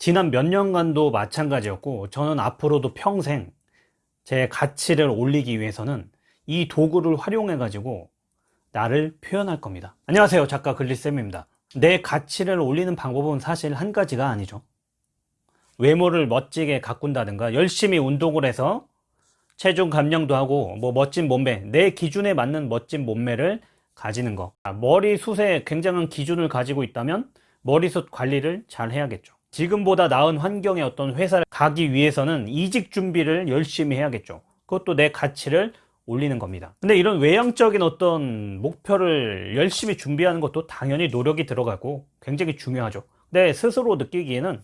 지난 몇 년간도 마찬가지였고 저는 앞으로도 평생 제 가치를 올리기 위해서는 이 도구를 활용해 가지고 나를 표현할 겁니다. 안녕하세요. 작가 글리쌤입니다. 내 가치를 올리는 방법은 사실 한 가지가 아니죠. 외모를 멋지게 가꾼다든가 열심히 운동을 해서 체중 감량도 하고 뭐 멋진 몸매 내 기준에 맞는 멋진 몸매를 가지는 거. 아, 머리 숱에 굉장한 기준을 가지고 있다면 머리숱 관리를 잘 해야겠죠 지금보다 나은 환경의 어떤 회사를 가기 위해서는 이직 준비를 열심히 해야겠죠. 그것도 내 가치를 올리는 겁니다. 근데 이런 외향적인 어떤 목표를 열심히 준비하는 것도 당연히 노력이 들어가고 굉장히 중요하죠. 근데 스스로 느끼기에는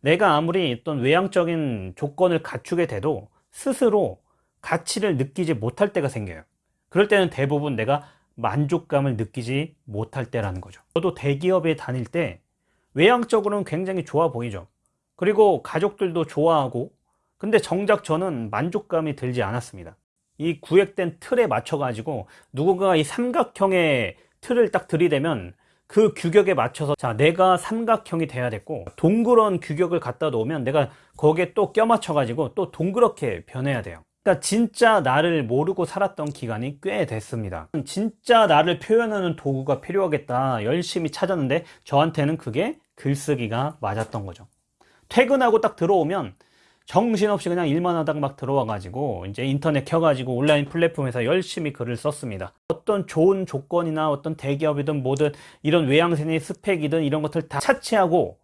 내가 아무리 어떤 외향적인 조건을 갖추게 돼도 스스로 가치를 느끼지 못할 때가 생겨요. 그럴 때는 대부분 내가 만족감을 느끼지 못할 때라는 거죠. 저도 대기업에 다닐 때 외향적으로는 굉장히 좋아 보이죠. 그리고 가족들도 좋아하고 근데 정작 저는 만족감이 들지 않았습니다. 이 구획된 틀에 맞춰 가지고 누군가가 이 삼각형의 틀을 딱 들이대면 그 규격에 맞춰서 자 내가 삼각형이 돼야 됐고 동그란 규격을 갖다 놓으면 내가 거기에 또 껴맞춰 가지고 또 동그랗게 변해야 돼요. 그러니까 진짜 나를 모르고 살았던 기간이 꽤 됐습니다. 진짜 나를 표현하는 도구가 필요하겠다 열심히 찾았는데 저한테는 그게 글쓰기가 맞았던 거죠. 퇴근하고 딱 들어오면 정신없이 그냥 일만 하다가 막 들어와 가지고 이제 인터넷 켜가지고 온라인 플랫폼에서 열심히 글을 썼습니다. 어떤 좋은 조건이나 어떤 대기업이든 뭐든 이런 외양생의 스펙이든 이런 것들 다 차치하고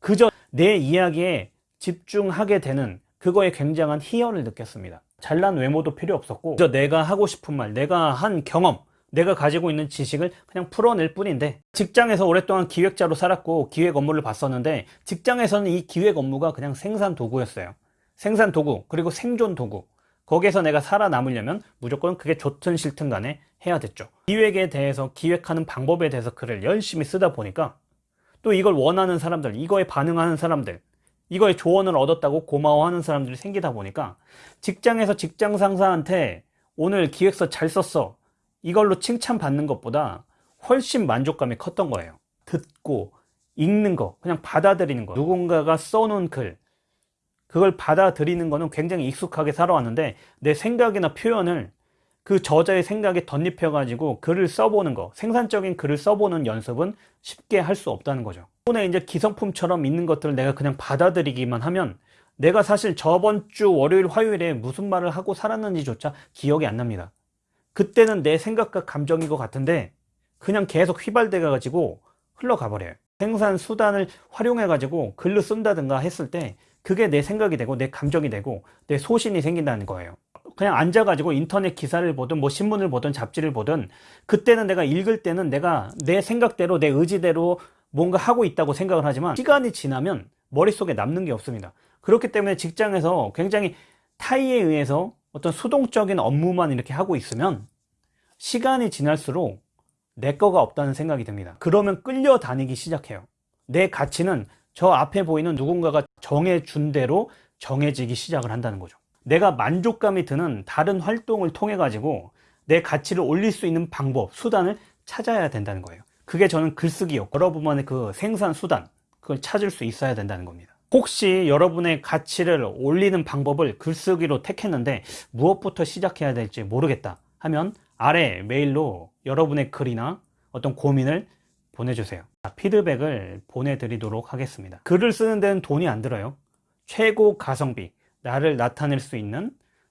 그저 내 이야기에 집중하게 되는 그거에 굉장한 희열을 느꼈습니다. 잘난 외모도 필요 없었고 그저 내가 하고 싶은 말 내가 한 경험 내가 가지고 있는 지식을 그냥 풀어낼 뿐인데 직장에서 오랫동안 기획자로 살았고 기획 업무를 봤었는데 직장에서는 이 기획 업무가 그냥 생산 도구였어요. 생산 도구 그리고 생존 도구. 거기에서 내가 살아남으려면 무조건 그게 좋든 싫든 간에 해야 됐죠. 기획에 대해서 기획하는 방법에 대해서 글을 열심히 쓰다 보니까 또 이걸 원하는 사람들 이거에 반응하는 사람들 이거에 조언을 얻었다고 고마워하는 사람들이 생기다 보니까 직장에서 직장 상사한테 오늘 기획서 잘 썼어 이걸로 칭찬받는 것보다 훨씬 만족감이 컸던 거예요. 듣고 읽는 거 그냥 받아들이는 거. 누군가가 써놓은 글 그걸 받아들이는 거는 굉장히 익숙하게 살아왔는데 내 생각이나 표현을 그 저자의 생각에 덧입혀 가지고 글을 써보는 거 생산적인 글을 써보는 연습은 쉽게 할 수 없다는 거죠. 오늘 이제 기성품처럼 있는 것들을 내가 그냥 받아들이기만 하면 내가 사실 저번 주 월요일 화요일에 무슨 말을 하고 살았는지조차 기억이 안 납니다 그때는 내 생각과 감정인 것 같은데 그냥 계속 휘발돼 가지고 흘러가 버려요. 생산 수단을 활용해 가지고 글로 쓴다든가 했을 때 그게 내 생각이 되고 내 감정이 되고 내 소신이 생긴다는 거예요. 그냥 앉아 가지고 인터넷 기사를 보든 뭐 신문을 보든 잡지를 보든 그때는 내가 읽을 때는 내가 내 생각대로 내 의지대로 뭔가 하고 있다고 생각을 하지만 시간이 지나면 머릿속에 남는 게 없습니다. 그렇기 때문에 직장에서 굉장히 타이에 의해서 어떤 수동적인 업무만 이렇게 하고 있으면 시간이 지날수록 내 거가 없다는 생각이 듭니다. 그러면 끌려다니기 시작해요. 내 가치는 저 앞에 보이는 누군가가 정해준 대로 정해지기 시작을 한다는 거죠. 내가 만족감이 드는 다른 활동을 통해 가지고 내 가치를 올릴 수 있는 방법, 수단을 찾아야 된다는 거예요. 그게 저는 글쓰기였고 여러분만의 그 생산 수단 그걸 찾을 수 있어야 된다는 겁니다 혹시 여러분의 가치를 올리는 방법을 글쓰기로 택했는데 무엇부터 시작해야 될지 모르겠다 하면 아래 메일로 여러분의 글이나 어떤 고민을 보내주세요. 피드백을 보내드리도록 하겠습니다. 글을 쓰는 데는 돈이 안 들어요. 최고 가성비 나를 나타낼 수 있는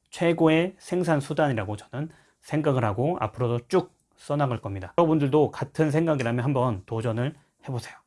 최고의 생산 수단이라고 저는 생각을 하고 앞으로도 쭉 써나갈 겁니다. 여러분들도 같은 생각이라면 한번 도전을 해보세요